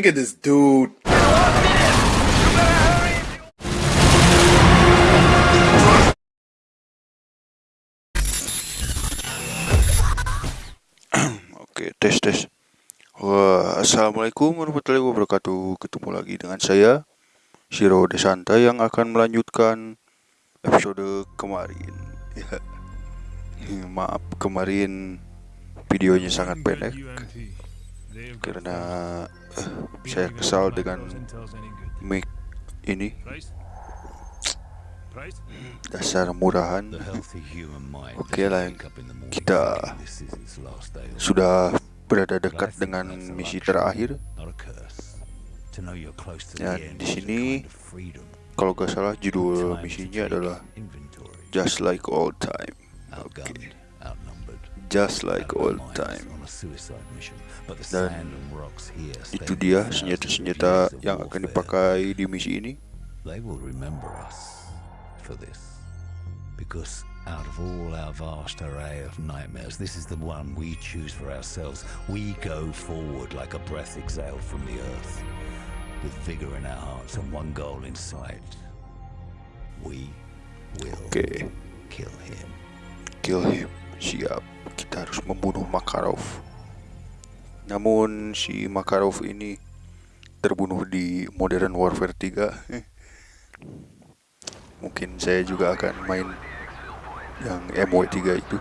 Look at this dude. Oke, tes tes. Wah, assalamualaikum warahmatullahi wabarakatuh. Ketemu lagi dengan saya, Shiro Desanta yang akan melanjutkan episode kemarin. Ya, maaf kemarin videonya sangat pendek karena eh, saya kesal dengan mic ini. Dasar murahan. Oke lah, kita sudah berada dekat dengan misi terakhir. Dan di sini, kalau gak salah judul misinya adalah Just Like Old Time. Oke, Just Like Old Time. Dan itu dia senjata-senjata yang akan dipakai di misi ini. They will remember us for this. Because out of all our vast array of nightmares, this is the one we choose for ourselves. We go forward like a breath exhaled from the earth, with vigor in our hearts and one goal in sight. We will Oke, kill him. kill him. Siap, kita harus membunuh Makarov. Namun si Makarov ini terbunuh di Modern Warfare 3. Mungkin saya juga akan main yang MW3 itu.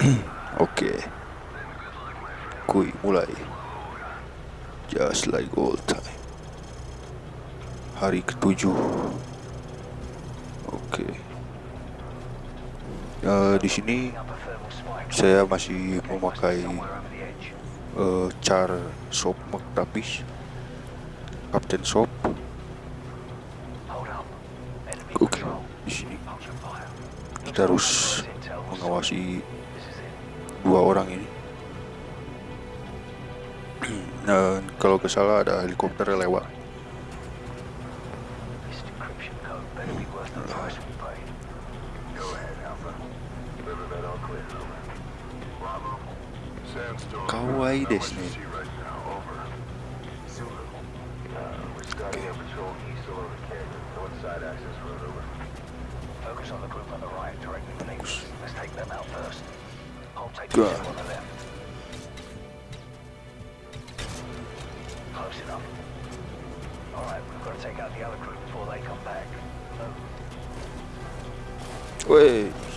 Oke. Kui mulai. Just like old time. Hari ketujuh. Oke. Eh, di sini saya masih memakai eh, Char Sop. Hold up. Enemy Oke. control. Di sini kita harus mengawasi dua orang ini. Dan kalau ke salah ada helikopter lewat. かわいいですね。うわおい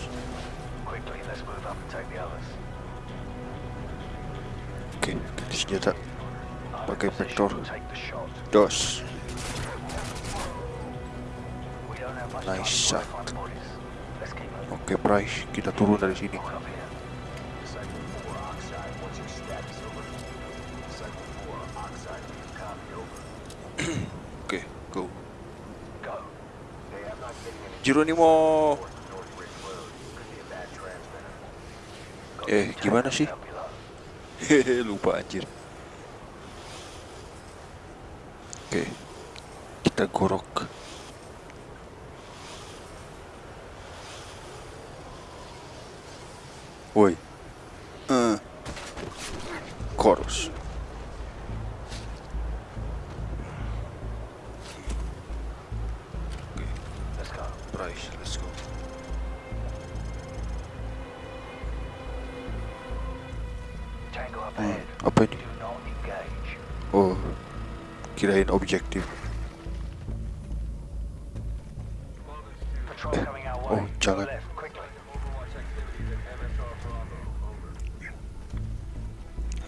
Oke, go. Go. Hey, I'm not getting any Jeronimo. North Ridge Road. Could be a bad transmitter. Eh, gimana sih? Hehe, lupa anjir. Oke, kita gorok. Woi. Eh. Chorus. Oke, Let's go. Price, let's go. Kirain objektif. Our oh, quickly.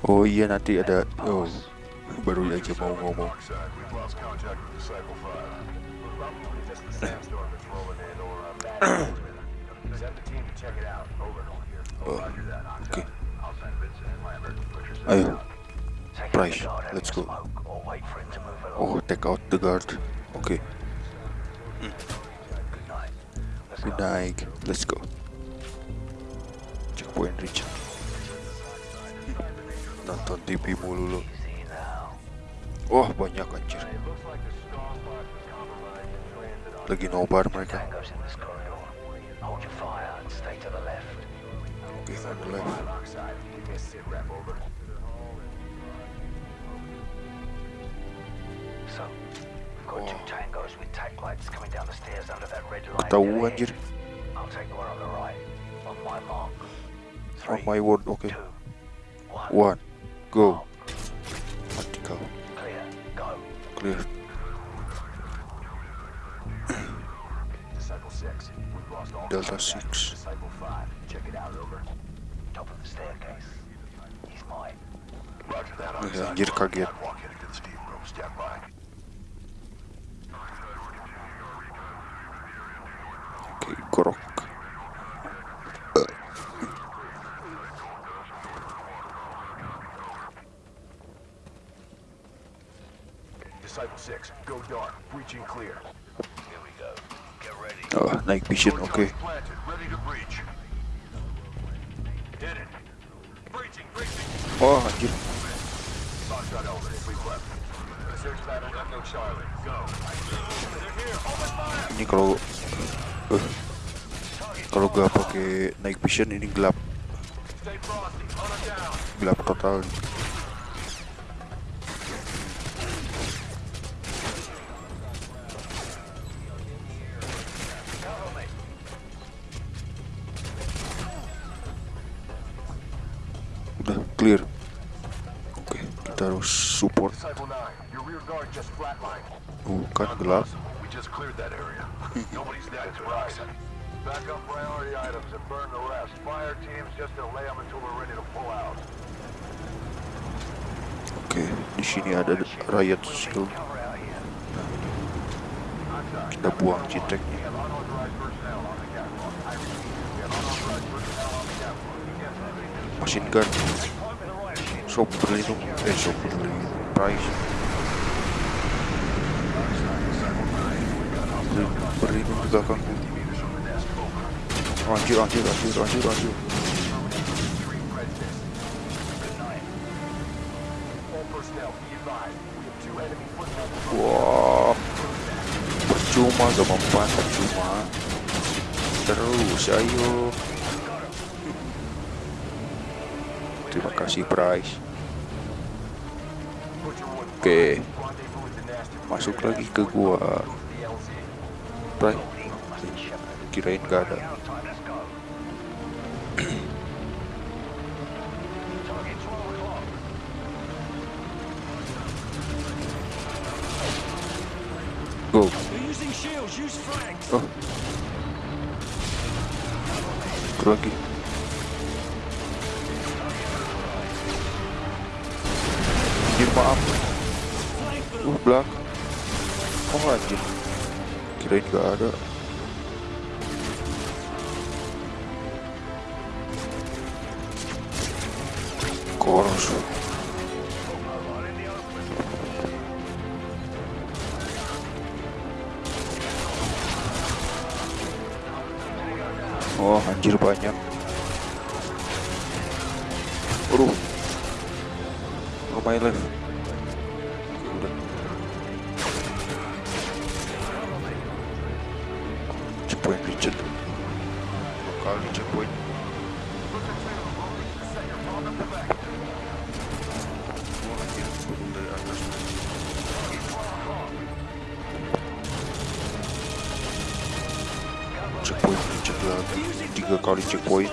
Oh iya nanti ada. Oh, baru aja mau ngomong. Oxide, we've lost contact with Disciple 5. Probably just the sandstorm that's rolling in or a bad transmitter. Send the team to check it out. Over. Oh, oke. Ayo, Price, let's go. Oh, take out the guard. Night. Let's good go. night. Let's go. Checkpoint reach. Nonton TV mulu lo. Wah, banyak anjir. Lagi nobar mereka. Oke, on the left. So. We've got two tangos with tack lights coming down the stairs under that red light. Dead anjir. I'll take the one on the right. On my mark. On my word, okay. two, one. One, go. Mark. Mati kau. Clear. Go. Clear. Disciple 6. We've lost all Delta contact. 6. Disciple 5. Check it out, over. Top of the staircase. He's mine. Roger that. Anjir kaget. крок. О, Nike пищит, окей. О, гир. Никрол. kalau gua pakai night vision ini gelap. Gelap total. Udah clear. Oke kita harus support. Bukan gelap. Oke, okay, di sini ada riot skill. Kita buang citek. Machine gun. Sob itu, eh sob berlindung. Price. Berlindung di belakangku. We have two enemy footmen. Wah, percuma gak mempan, percuma. Terus, ayo. Terima kasih, Price. Oke, masuk lagi ke gua. Price, kirain gak ada. Oh. Satu lagi. Anjir maaf. Uh belak. Oh anjir. Kirain gak ada. Oh anjir banyak. Waduh. Oh my life. Checkpoint checkpoint. политикой.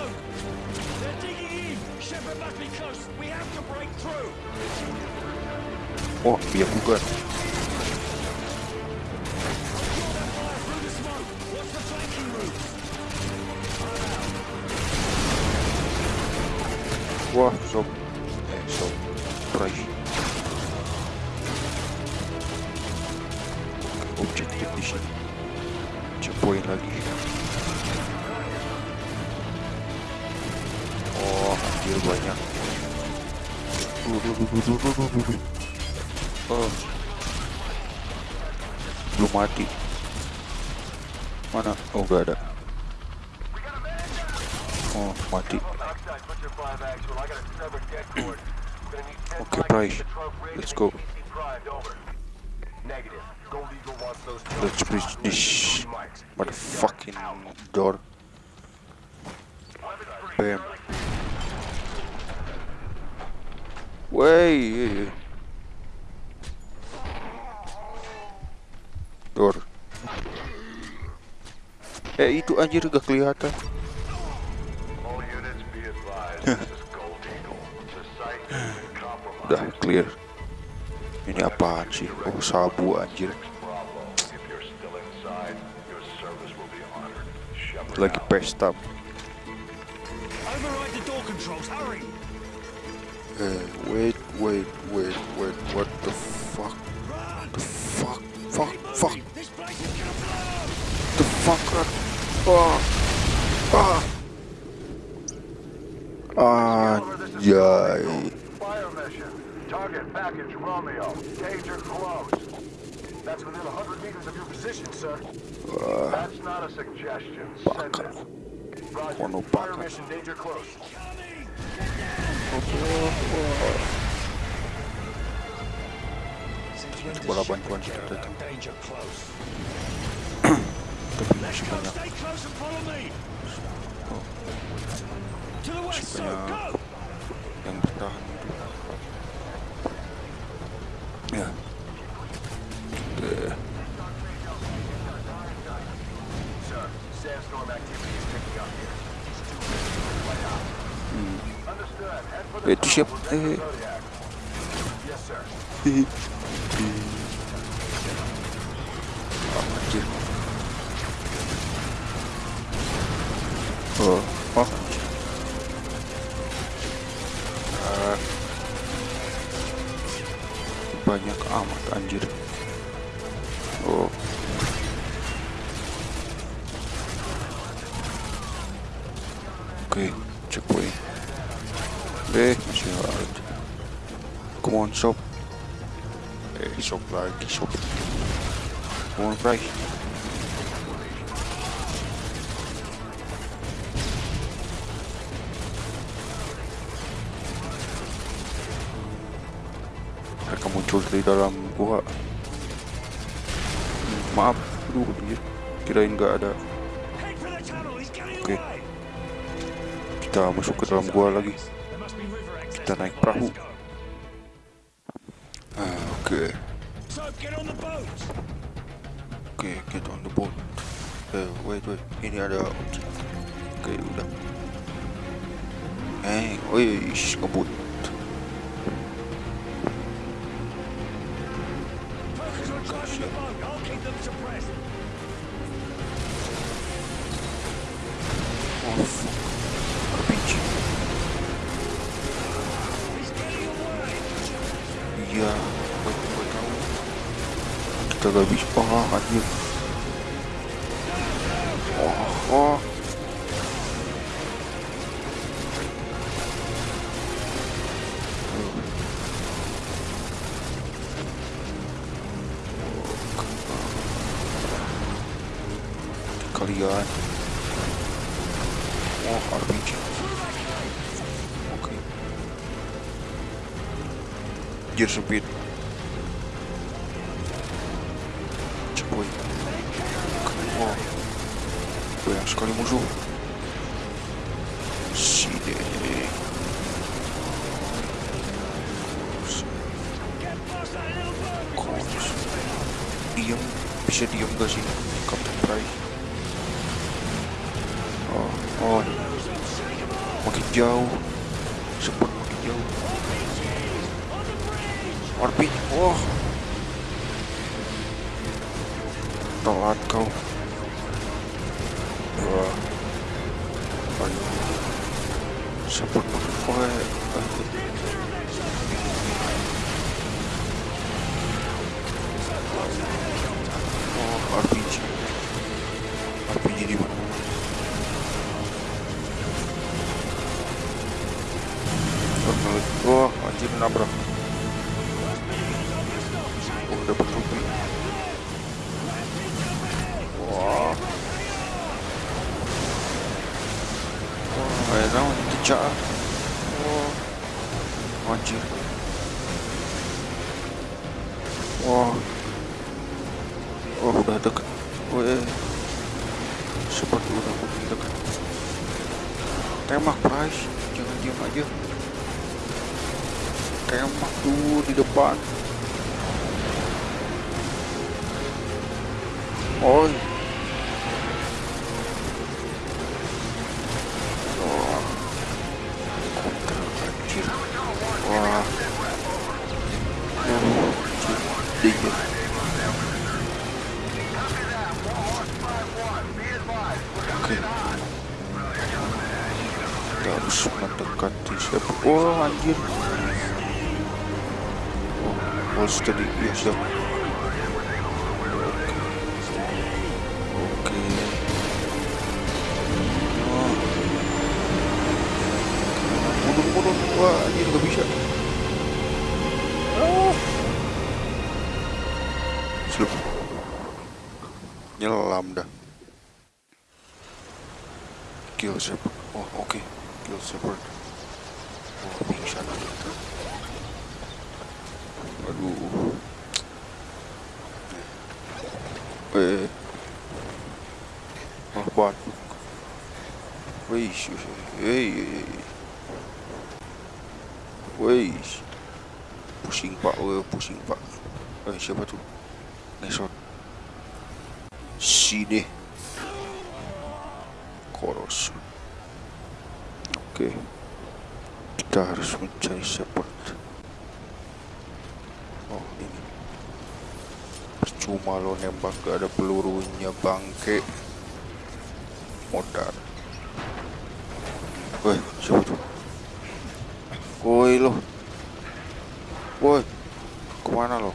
О, я пугаю. Oh, mati. Oke, okay, Let's go. Let's breach this motherfucking door. Bam. Wey. Door. Eh itu anjir gak kelihatan. clear. Ini apaan sih? Oh sabu anjir. Lagi pesta. Eh wait wait wait wait. What the fuck? The fuck? Fuck fuck. The fuck? Ah. Ah. ah. Anjay Target package Romeo. Danger close. That's within a 100 meters of your position, sir. Uh, That's not a suggestion. Send it. Roger. No oh Fire mission danger close. Voilà, bonne pointe, j'ai peut-être. T'as je suis pas close. Oh. Je suis pas bien. Young Star non plus. Eh, itu siap. Eh. sir. Ah, anjir. Oh, oh. Ah. Banyak amat anjir. On, price. Mereka muncul dari dalam gua. Maaf, aduh, anjir. Kirain nggak ada. Okay. away! Kita masuk ke dalam gua lagi. Kita naik perahu. Ah, Oke, So, okay get on the boat uh, wait wait any other object. Okay udah eh oh ish ngebut Gosh, yeah. Kita gak bisa. Oh, anjir. Oh, oh. Kalian. Oh, RPG. Oke. Gear speed. Checkpoint. Wah. Banyak sekali musuh. Sini. Get past that little boat! Kons. Diam. Bisa diam gak Seperti udah makin dekat. Tembak, Price. Jangan diam aja. Tembak tuh di depan. Oi. Oh, oh steady hei wih pusing pak oh, pusing pak. Eh siapa tuh? Ngesot sini. Koros oke. Kita harus mencari support. Oh ini. Percuma lo nembak gak ada pelurunya bangke. Modal woi siapa tuh? Woi lo woi ke mana lo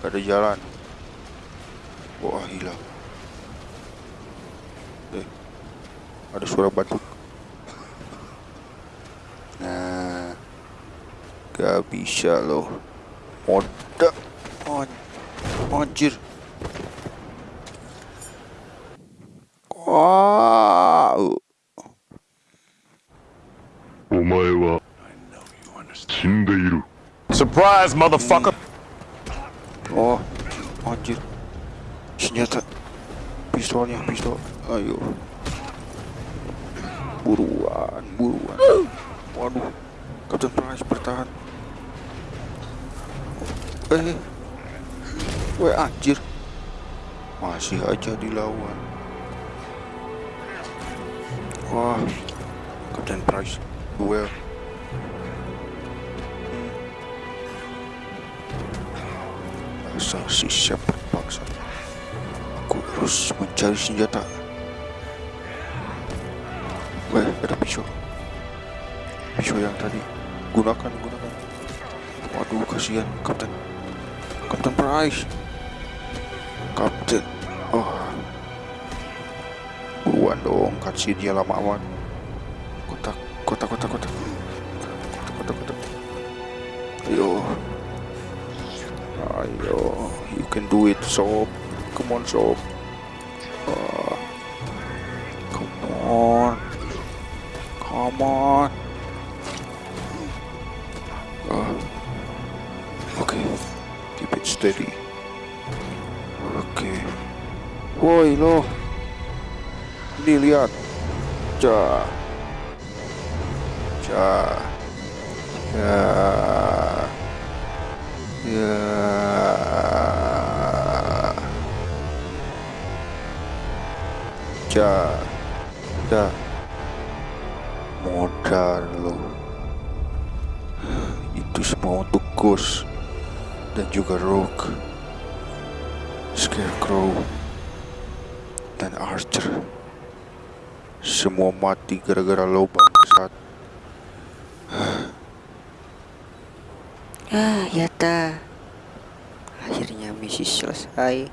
gak ada jalan. Wah hilang eh ada suara batuk. Nah gak bisa loh. Moda on anjir wow Surprise, motherfucker! oh anjir. Senjata. Pistolnya pistol. Ayo. Buruan buruan. Waduh. Captain Price bertahan. Eh. Weh anjir. Masih aja dilawan. Wah. Captain Price Duel si siapa paksa Aku harus mencari senjata. Weh ada pisau. Pisau yang tadi. Gunakan gunakan. Waduh kasihan Captain Captain Price. Captain Oh. Buruan dong Kasih dia lama amat Kotak Kotak kotak kotak. Kotak kotak kotak. Ayo Ayo You can do it sob Come on sob Ah. Come on. Come on. Ah. Oke Keep it steady. Okay. Woi lo. Ini lihat. Ja. Ja. Ya Ya Ja Ja Modal lo. Itu semua untuk Ghost Dan juga Rogue Scarecrow Dan Archer. Semua mati gara-gara lo bangsat Ah, ya ta. Misi selesai.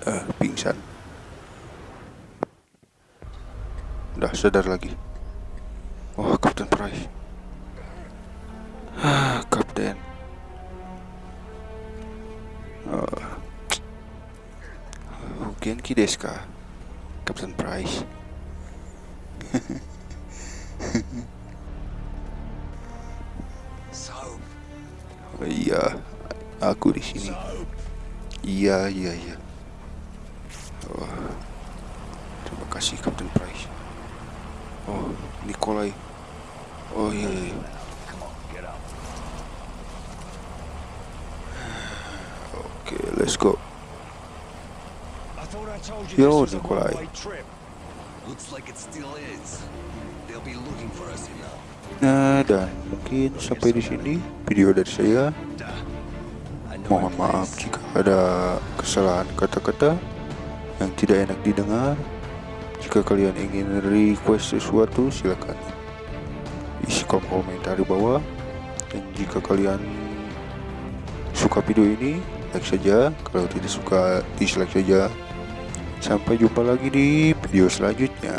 Eh, pingsan Udah sadar lagi Wah, Captain Price Ah, Kapten Ah. O genki desu ka? Captain Price iya, aku di sini. Iya, iya, iya. Oh, terima kasih Captain Price. Oh, Nikolai. Oh iya, iya. iya. Oke, let's go. Yo, Nikolai. Nah, dan mungkin sampai di sini video dari saya. Mohon maaf jika ada kesalahan kata-kata yang tidak enak didengar. Jika kalian ingin request sesuatu silakan isi kolom komentar di bawah dan jika kalian suka video ini like saja kalau tidak suka dislike saja sampai jumpa lagi di video selanjutnya